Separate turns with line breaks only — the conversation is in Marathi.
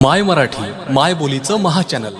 माय मराठी माय बोलीचं महाचॅनल